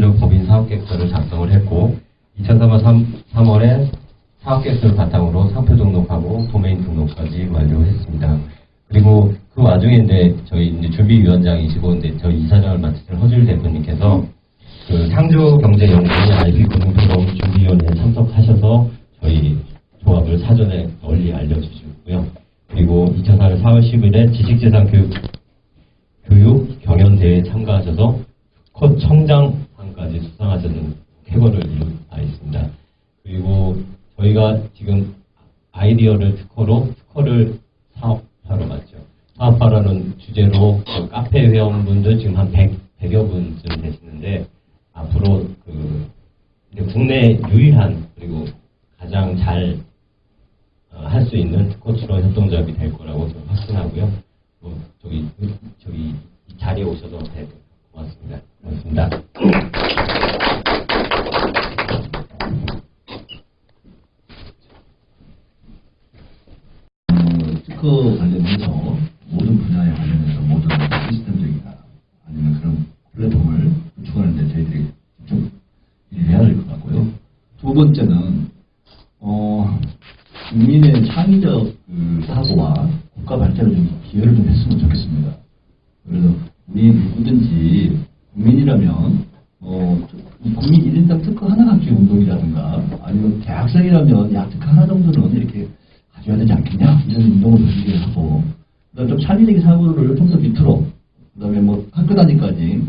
적 법인 사업계획서를 작성을 했고 2003년 3, 월에 사업계획서를 바탕으로 상표 등록하고 도메인 등록까지 완료했습니다. 그리고 그 와중에 이제 저희 이제 준비위원장이시고 이제 저희 이사장을 맡으신 허줄 대표님께서 그 창조경제연구원 IP 고등포럼 준비위원회에 참석하셔서 저희 조합을 사전에 널리 알려주시고요. 그리고 2004년 4월 10일에 지식재산 교육 교육 경연대회에 참가하셔서 컷 청장 상까지 수상하셨는 쾌거를 바 있습니다. 그리고 저희가 지금 아이디어를 특허로 특허를 사업화로 맞죠. 사업화라는 주제로 그 카페 회원분들 지금 한 100, 100여 분쯤 되시는데 앞으로 그 국내 유일한 그리고 가장 잘 어, 할수 있는 특허 출원 협동조합이 될 거라고 확신하고요. 뭐 저기 저기 이 자리에 오셔서 네, 고맙습니다. 고맙습니다. 특허 관련해서 모든 분야에 관련해서 모든 시스템적이나 아니면 그런 플랫폼을 구축하는데 저희들이 좀 일을 해야 될 것 같고요. 두 번째는 어, 국민의 창의적 그 사고와 국가 발전을 좀 기여를 좀 했으면 좋겠습니다. 그래서 우리 누구든지 국민이라면 어, 이 국민 1인당 특허 하나 갖기 운동이라든가 아니면 대학생이라면 약 특허 하나 정도는 이렇게 가져야 되지 않겠냐 이런 운동을 준비를 하고 그다음 좀 창의적인 사고를 좀더 밑으로 그다음에 뭐 학교 단위까지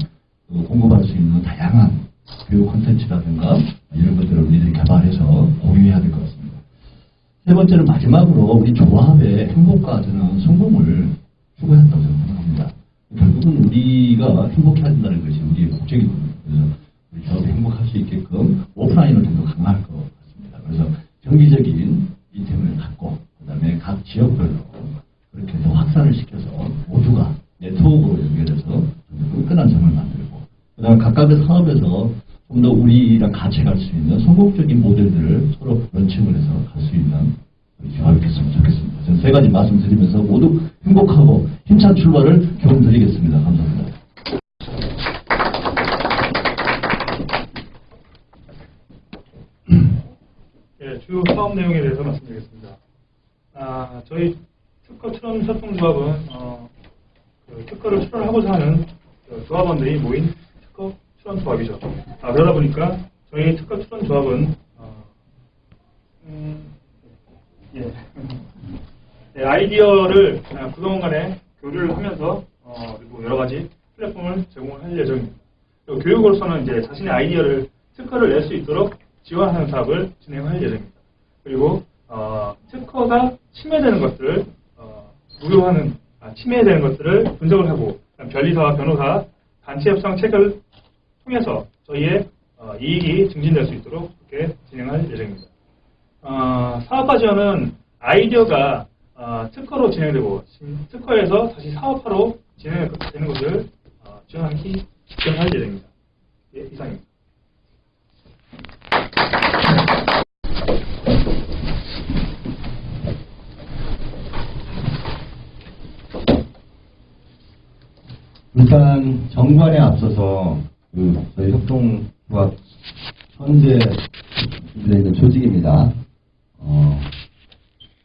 어, 공급할 수 있는 다양한 교육 콘텐츠라든가 이런 것들을 우리들이 개발해서 공유해야 될 것 같습니다. 세 번째는 마지막으로 우리 조합의 행복과 저는 성공을 추구한다고 생각합니다. 결국은 우리가 행복해야 된다는 것이 우리의 목적이거든요. 조합이 행복할 수 있게끔 오프라인을 좀 더 강화할 것 같습니다. 그래서 정기적인 이템을 갖고 그다음에 각 지역별로 그렇게 해서 확산을 시켜서 모두가 네트워크로 연결해서 끈끈한 점을 만들고 그다음에 각각의 사업에서 좀 더 우리랑 같이 갈 수 있는 성공적인 모델들을 서로 런칭을 해서 갈 수 있는 됐으면 좋겠습니다. 저는 세 가지 말씀드리면서 모두 행복하고 힘찬 출발을 경험드리겠습니다. 감사합니다. 예, 주 내용에 대해서 말씀드리겠습니다. 아, 저희 특허 출원 협동조합은 어, 그 특허를 출원하고자 하는 그 조합원들이 모인 특허 출원 조합이죠. 아, 그러다 보니까 저희 특허 출원 조합은 어, 음, 예. 예, 아이디어를 아, 그동안간에 교류를 하면서 어, 그리고 여러 가지 플랫폼을 제공을 할 예정입니다. 교육으로서는 이제 자신의 아이디어를 특허를 낼 수 있도록 지원하는 사업을 진행할 예정입니다. 그리고 어, 특허가 침해되는 것들을 어, 무효하는 아, 침해되는 것들을 분석을 하고 변리사와 변호사 단체 협상 체계를 통해서 저희의 어, 이익이 증진될 수 있도록 그렇게 진행할 예정입니다. 어, 사업화 지원은 아이디어가 어, 특허로 진행되고 신- 특허에서 다시 사업화로 진행되는 것을 어, 지원하기 지원할 예정입니다. 예, 이상입니다. 일단 정관에 앞서서 그 저희 협동조합 현재 있는 조직입니다. 어,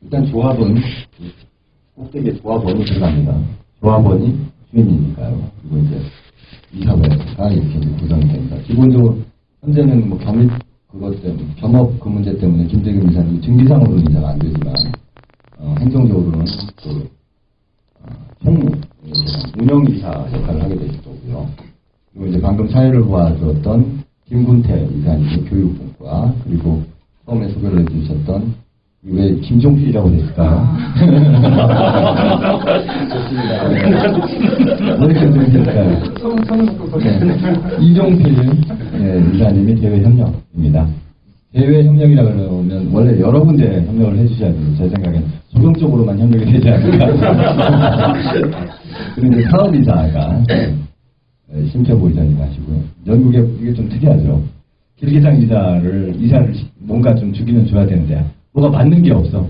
일단 조합은 그 꼭대기에 조합원이 들어갑니다. 조합원이 주인이니까요. 그리고 이제 이사회가 이렇게 이제 구성이 됩니다. 기본적으로 현재는 뭐 겸입 그것 때문에 겸업 그 문제 때문에 김대겸 이사님 증기상으로는 이사가 안 되지만 어, 행정적으로는 그 어, 총무, 운영이사 역할을 하게 되실 거고요. 그리고 이제 방금 사회를 도와주었던 김군태 이사님의 교육분과 그리고 처음에 소개를 해주셨던 왜 김종필이라고 됐을까요? 좋습니다. 왜? 네. 이종필 예, 이사님이 대외협력입니다. 대외 협력이라 그러면 원래 여러 군데 협력을 해주셔야 돼요. 제 생각엔 소극적으로만 협력이 되지 않을까. 그리고 이제 사업이사가 예, 심태보 이사님 하시고요. 영국에 이게 좀 특이하죠. 길기상 이사를 이사를 시- 뭔가 좀 주기는 줘야 되는데 뭐가 맞는 게 없어.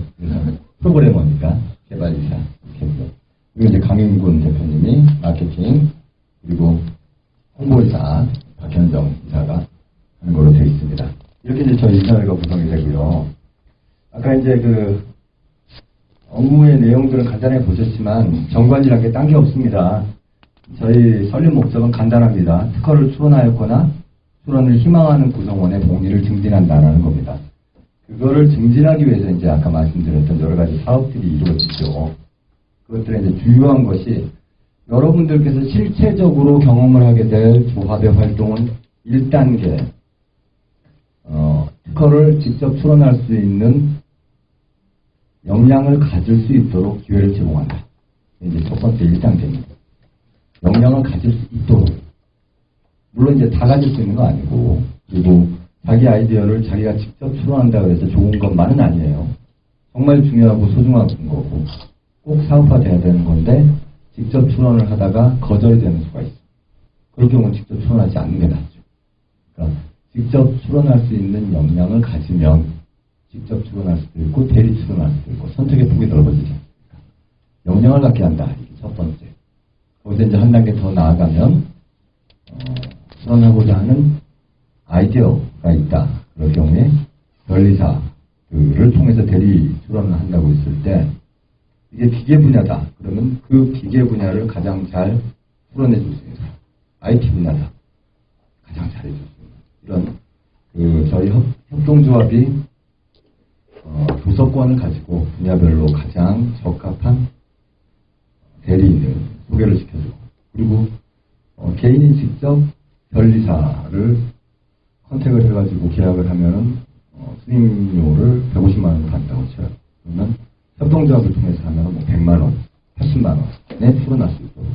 프로그래머니까 개발 이사 이렇게 했고요. 그리고 이제 강윤군 대표님이 마케팅 그리고 홍보이사 박현정 이사가 하는 걸로 되어 있습니다. 이렇게 이제 저희 인사회가 구성이 되고요. 아까 이제 그 업무의 내용들은 간단하게 보셨지만 정관이라는 게 딴 게 없습니다. 저희 설립 목적은 간단합니다. 특허를 출원하였거나 출원을 희망하는 구성원의 복리를 증진한다라는 겁니다. 그거를 증진하기 위해서 이제 아까 말씀드렸던 여러 가지 사업들이 이루어지죠. 그것들의 이제 주요한 것이 여러분들께서 실체적으로 경험을 하게 될 조합의 활동은 1단계, 어, 특허를 직접 출원할 수 있는 역량을 가질 수 있도록 기회를 제공한다. 이제 첫 번째 1단계입니다. 역량을 가질 수 있도록. 물론 이제 다 가질 수 있는 거 아니고, 그리고 자기 아이디어를 자기가 직접 출원한다고 해서 좋은 것만은 아니에요. 정말 중요하고 소중한 거고, 꼭 사업화돼야 되는 건데, 직접 출원을 하다가 거절이 되는 수가 있어. 그럴 경우는 직접 출원하지 않는 게 낫죠. 그러니까 직접 출원할 수 있는 역량을 가지면 직접 출원할 수도 있고 대리 출원할 수도 있고 선택의 폭이 넓어지지 않습니까? 역량을 갖게 한다. 첫 번째. 거기서 이제 한 단계 더 나아가면 어, 출원하고자 하는 아이디어가 있다. 그럴 경우에 변리사들을 통해서 대리 출원을 한다고 했을 때 이게 기계 분야다. 그러면 그 기계 분야를 가장 잘 풀어내줄 수 있는 사람. IT 분야다. 가장 잘해줄 수 있는. 이런, 그, 저희 협, 협동조합이, 어, 도서권을 가지고 분야별로 가장 적합한 대리인을 소개를 시켜주고, 그리고, 어, 개인이 직접 변리사를 컨택을 해가지고 계약을 하면은, 어, 수임료를 150만 원 받는다고 쳐요. 그러면 협동조합을 통해서 하면 뭐 100만 원, 80만 원에 수 있도록.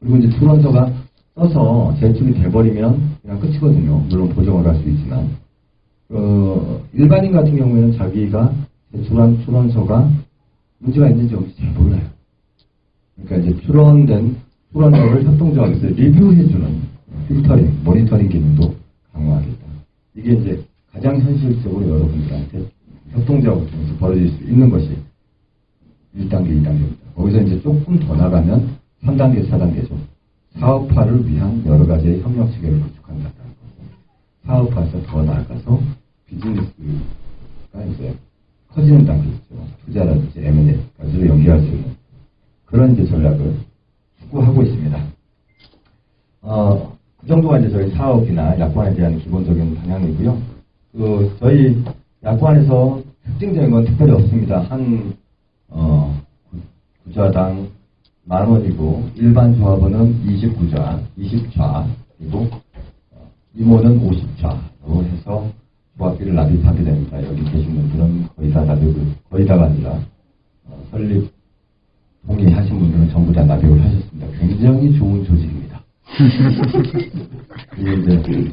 그리고 이제 출원서가 써서 제출이 돼버리면 그냥 끝이거든요. 물론 보정을 할 수 있지만. 어, 일반인 같은 경우에는 자기가 제출한 출원서가 문제가 있는지 없는지 잘 몰라요. 그러니까 이제 출원된 출원서를 협동조합에서 리뷰해주는 필터링, 모니터링 기능도 강화하겠다. 이게 이제 가장 현실적으로 여러분들한테 협동조합을 통해서 벌어질 수 있는 것이 1단계, 2단계입니다. 거기서 이제 조금 더 나가면 3단계, 4단계죠. 사업화를 위한 여러 가지의 협력 체계를 구축한다는 거고, 사업화에서 더 나아가서 비즈니스가 이제 커지는 단계죠. 투자라든지 M&A까지로 연계할 수 있는 그런 이제 전략을 추구하고 있습니다. 어, 그 정도가 이제 저희 사업이나 약관에 대한 기본적인 방향이고요. 그 저희 약관에서 특징적인 건 특별히 없습니다. 한 어, 구- 구좌당 만 원이고 일반 조합원은 29좌, 20좌 그리고 어, 임원은 50좌로 해서 조합비를 납입하게 됩니다. 여기 계신 분들은 거의 다 납입을 거의 다가 아니라 어, 설립 동의하신 분들은 전부 다 납입을 하셨습니다. 굉장히 좋은 조직입니다. 이게 이제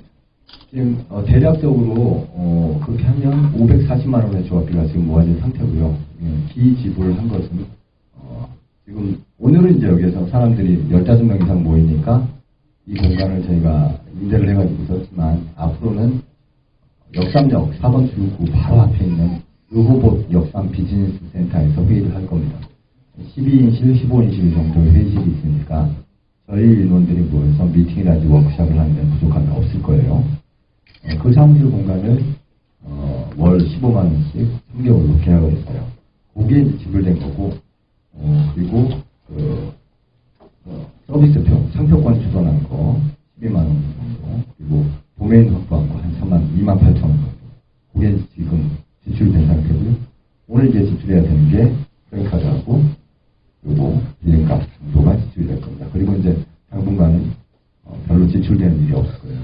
지금 어, 대략적으로 어, 그렇게 하면 540만 원의 조합비가 지금 모아진 상태고요. 예, 기지불한 것은 어, 지금 오늘은 이제 여기에서 사람들이 15명 이상 모이니까 이 공간을 저희가 임대를 해가지고 썼지만 앞으로는 역삼역 4번 출구 바로 앞에 있는 의호봇 역삼 비즈니스 센터에서 회의를 할 겁니다. 12인실, 15인실 정도의 회의실이 있으니까 저희 인원들이 모여서 미팅이라든지 워크숍을 하는데 부족함이 없을 거예요. 어, 그 사무실 공간을 어, 월 15만 원씩 3개월로 계약을 했어요. 그게 지불된 거고 어, 그리고 그 어, 서비스표 상표권 주선한 거 12만 원 정도. 그리고 도메인 확보한 거 한 3만 2만 8천 원 정도 그게 지금 지출된 상태고요. 오늘 이제 지출해야 되는 게 크레딧카드하고 그리고 빌링값 정도가 지출이 될 겁니다. 그리고 이제 당분간은 어, 별로 지출되는 일이 없을 거예요.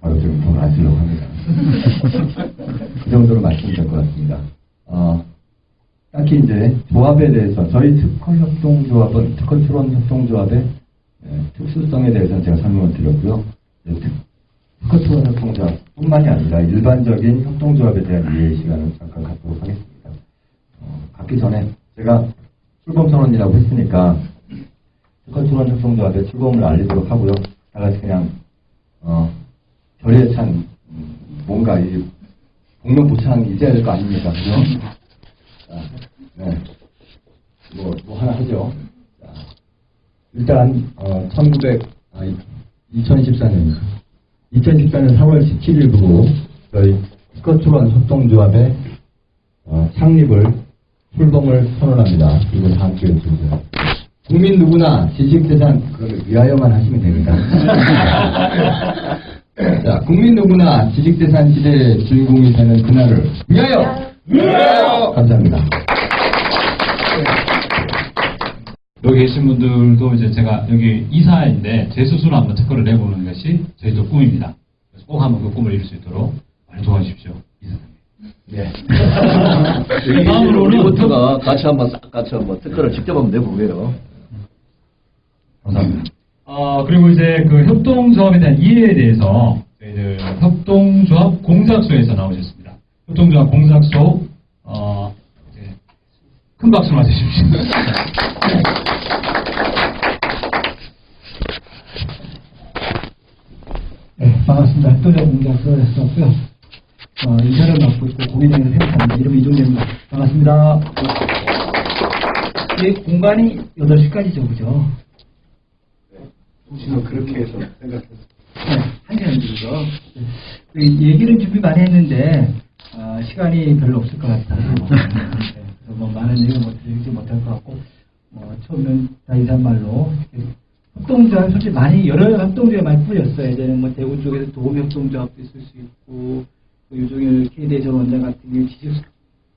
가급적이면 돈을 안 쓰려고 합니다. 그 정도로 말씀드릴 것 같습니다. 어, 딱히 이제 조합에 대해서 저희 특허 협동조합은 특허 출원 협동조합의 예, 특수성에 대해서는 제가 설명을 드렸고요. 이제 특- 특허 출원 협동조합뿐만이 아니라 일반적인 협동조합에 대한 이해 시간을 잠깐 갖도록 하겠습니다. 어, 갖기 전에 제가 출범 선언이라고 했으니까 특허 출원 협동조합의 출범을 알리도록 하고요. 다 같이 그냥 어, 결의에 찬 음, 뭔가 이 복면부창 잊어야 될 거 아닙니까? 그죠? 자, 네. 뭐, 뭐 하나 하죠. 자, 일단, 어, 1900, 아, 2014년입니다. 2014년 3월 17일부로 저희 스커트론 협동조합의 어, 창립을 출범을 선언합니다. 그리고 다음 기회에 주세요. 국민 누구나 지식재산 그걸 위하여만 하시면 됩니다. 자, 국민 누구나 지식재산 시대의 주인공이 되는 그날을 위하여! 위하여! 감사합니다. 여기 계신 분들도 이제 제가 여기 이사인데 제 스스로 한번 특허를 내보는 것이 저희도 꿈입니다. 그래서 꼭 한번 그 꿈을 이룰 수 있도록 많이 도와주십시오. 이사님. 네. 다음으로는 우리부터가 같이 한번 싹 같이 한번 특허를 직접 한번 내보게요. 감사합니다. 어, 그리고 이제 그 협동조합에 대한 이해에 대해서 저희들 협동조합 공작소에서 나오셨습니다. 협동조합 공작소, 어, 큰 박수 맞으십시오. 네, 반갑습니다. 협동조 공작소였었고요. 어, 이사를 맡고 있고 공인중개사 생각합니다. 이름 이종재입니다. 반갑습니다. 이 공간이 8시까지죠, 그죠? 지금 그렇게 해서 생각했어요. 네, 한 시간 정도. 그 얘기를 준비 많이 했는데, 어, 시간이 별로 없을 것 같아요. 네, 그래서 뭐 많은 얘기를 못 드리지 못할 것 같고, 뭐 처음엔 다 인사말로 협동조합 솔직히 많이 여러 협동조합 많이 뿌렸어요. 예전에 뭐 대구 쪽에서 도움 협동조합도 있을 수 있고, 또 유종일 KD 전 원장 같은 경우 지식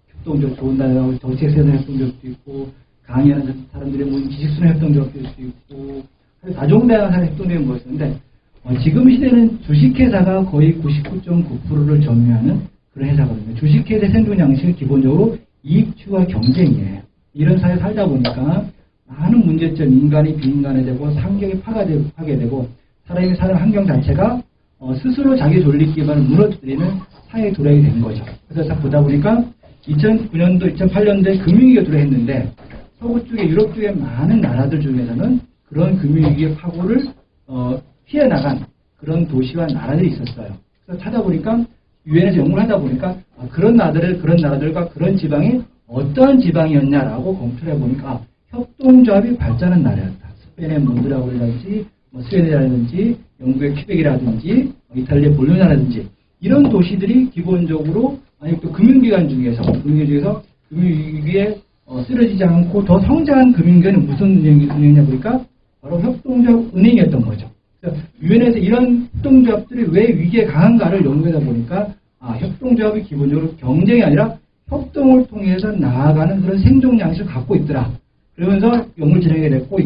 협동조합 좋은 나라고 정책세대 협동조합도 있고, 강의하는 사람들의 모인 지식순환 협동조합도 있을 수 있고, 다종다양한 협동조합이 뭐였는데, 어, 지금 시대는 주식회사가 거의 99.9%를 점유하는 그런 회사거든요. 주식회사 생존 양식은 기본적으로 이익 추구와 경쟁이에요. 이런 사회에 살다 보니까 많은 문제점, 인간이 비인간이 되고 환경이 파괴되고, 파괴되고 사람이 사는 환경 자체가 어, 스스로 자기 존립 기반을 무너뜨리는 사회에 도래하게 된 거죠. 그래서 딱 보다 보니까 2009년도, 2008년도에 금융위기가 도래했는데 서구 쪽에 유럽 쪽에 많은 나라들 중에서는 그런 금융위기의 파고를 어, 피해 나간 그런 도시와 나라들이 있었어요. 그래서 찾아보니까 유엔에서 연구를 하다 보니까 아, 그런 나라들 그런 나라들과 그런 지방이 어떠한 지방이었냐라고 검토를 해보니까 아, 협동조합이 발전한 나라였다. 스페인의 몬드라고라든지 뭐 스웨덴이라든지 영국의 퀴벡이라든지 뭐 이탈리아의 볼로냐라든지 이런 도시들이 기본적으로 아니 또 금융기관 중에서 금융기관 중에서 금융위기에 어, 쓰러지지 않고 더 성장한 금융기관은 무슨 은행이냐 보니까 바로 협동조합 은행이었던 거죠. 유엔에서 이런 협동조합들이 왜 위기에 강한가를 연구하다 보니까 아, 협동조합이 기본적으로 경쟁이 아니라 협동을 통해서 나아가는 그런 생존 양식을 갖고 있더라. 그러면서 연구를 진행하게 됐고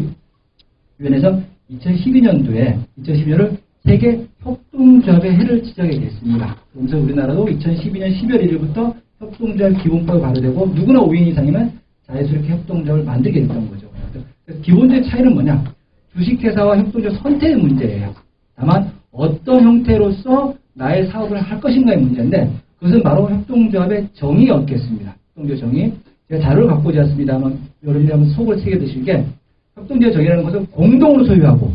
유엔에서 2012년도에 2012년을 세계 협동조합의 해를 지정하게 됐습니다. 그러면서 우리나라도 2012년 12월 1일부터 협동조합 기본법이 발효되고 누구나 5인 이상이면 자연스럽게 협동조합을 만들게 됐던 거죠. 기본적인 차이는 뭐냐? 주식회사와 협동조합 선택의 문제예요. 다만 어떤 형태로서 나의 사업을 할 것인가의 문제인데 그것은 바로 협동조합의 정의가 없겠습니다. 협동조합 정의. 제가 자료를 갖고 오지 않습니다만 여러분들이 한번 속을 새겨드시게 협동조합 정의라는 것은 공동으로 소유하고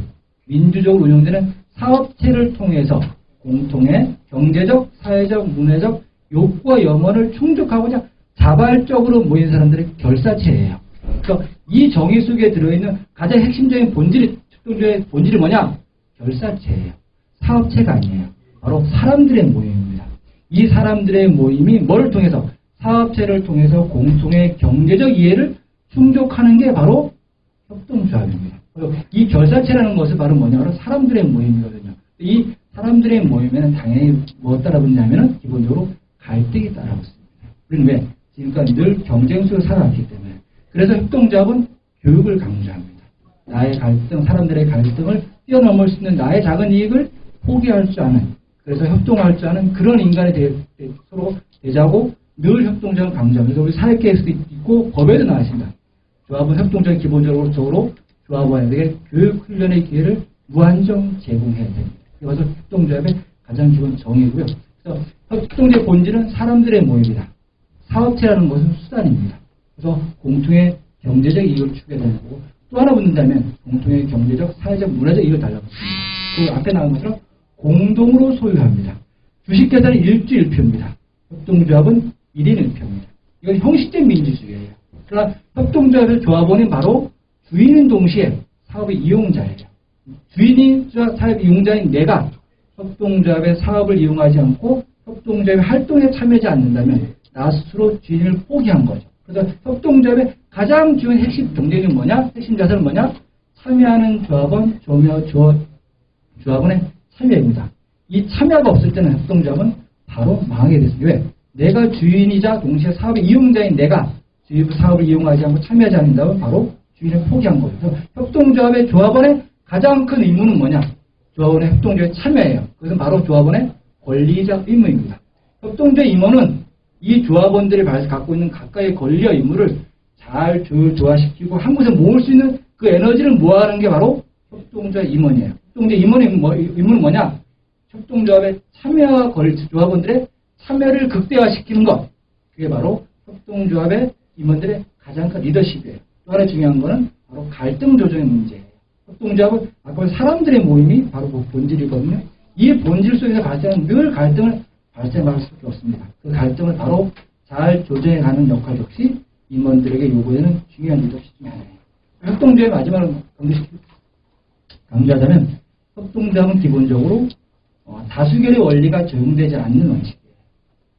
민주적으로 운영되는 사업체를 통해서 공통의 경제적, 사회적, 문화적 욕구와 염원을 충족하고자 자발적으로 모인 사람들의 결사체예요. 그래서 이 정의 속에 들어있는 가장 핵심적인 본질이 협동조합의 본질이 뭐냐? 결사체예요. 사업체가 아니에요. 바로 사람들의 모임입니다. 이 사람들의 모임이 뭘 통해서 사업체를 통해서 공통의 경제적 이해를 충족하는 게 바로 협동조합입니다. 이 결사체라는 것은 바로 뭐냐? 바로 사람들의 모임이거든요. 이 사람들의 모임에는 당연히 뭐 따라붙냐면은 기본적으로 갈등이 따라붙습니다. 우리는 왜? 지금까지 늘 경쟁 속에 살아왔기 때문에. 그래서 협동조합은 교육을 강조합니다. 나의 갈등, 사람들의 갈등을 뛰어넘을 수 있는 나의 작은 이익을 포기할 줄 아는, 그래서 협동할 줄 아는 그런 인간이 되, 되- 서로 되자고 늘 협동조합을 강조합니다. 우리 사회계에서도 있고 법에도 나와 있습니다. 조합은 협동조합 기본적으로 적으로 조합원에게 교육 훈련의 기회를 무한정 제공해야 됩니다. 이것은 협동조합의 가장 기본 정의고요. 그래서 협동조합의 본질은 사람들의 모임이다. 사업체라는 것은 수단입니다. 그래서 공통의 경제적 이익을 추구되는 거고 또 하나 붙는다면 공통의 경제적, 사회적, 문화적 이익을 달라붙습니다. 그 앞에 나온 것처럼 공동으로 소유합니다. 주식회사는 일주일표입니다. 협동조합은 1인 1표입니다. 이건 형식적 민주주의예요. 그러나 협동조합의 조합원은 바로 주인인 동시에 사업의 이용자예요. 주인이자 사업 이용자인 내가 협동조합의 사업을 이용하지 않고 협동조합의 활동에 참여하지 않는다면 나 스스로 주인을 포기한 거죠. 그래서 협동조합의 가장 중요한 핵심 경쟁은 뭐냐? 핵심 자산은 뭐냐? 참여하는 조합원, 조며, 조, 조합원의 참여입니다. 이 참여가 없을 때는 협동조합은 바로 망하게 됐습니다. 왜? 내가 주인이자 동시에 사업의 이용자인 내가 주입 사업을 이용하지 않고 참여하지 않는다면 바로 주인을 포기한. 그래서 협동조합의 조합원의 가장 큰 의무는 뭐냐? 조합원의 협동조합에 참여해요. 그것은 바로 조합원의 권리자 의무입니다. 협동조합 임원은 이 조합원들이 갖고 있는 각각의 권리와 의무를 잘 조화시키고 한 곳에 모을 수 있는 그 에너지를 모아하는 게 바로 협동조합 임원이에요. 협동조합 임원의 뭐- 의무는 뭐냐? 협동조합의 참여와 권 조합원들의 참여를 극대화시키는 것. 그게 바로 협동조합의 임원들의 가장 큰 리더십이에요. 또 하나 중요한 거는 바로 갈등 조정의 문제예요. 협동조합은 아까 사람들의 모임이 바로 그 본질이거든요. 이 본질 속에서 발생하는 늘 갈등을 발생할 수밖에 없습니다. 그 갈등을 바로 잘 조정해 가는 역할 역시 임원들에게 요구되는 중요한 리더십 중에 하나예요. 협동조합의 마지막으로 강조하자면 협동조합은 기본적으로 어, 다수결의 원리가 적용되지 않는 원칙이에요.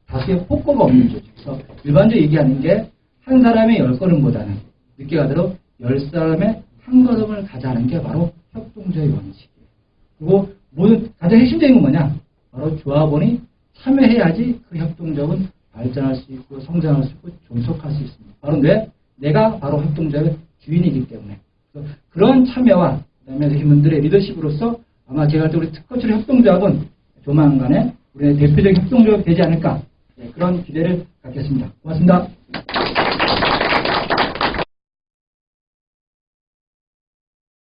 다수의 폭거가 없는 조직. 그래서 일반적으로 얘기하는 게 한 사람의 열 걸음보다는 늦게 가도록 열 사람의 한 걸음을 가자는 게 바로 협동조의 원칙이에요. 그리고 모든 가장 핵심적인 건 뭐냐? 바로 조합원이 참여해야지 그 협동조합은 발전할 수 있고 성장할 수 있고 존속할 수 있습니다. 바로 왜? 내가 바로 협동조합의 주인이기 때문에. 그런 참여와 그다음에 팀원들의 리더십으로서 아마 제가 볼 때 우리 특허출 협동조합은 조만간에 우리의 대표적인 협동조합이 되지 않을까 네, 그런 기대를 갖겠습니다. 고맙습니다.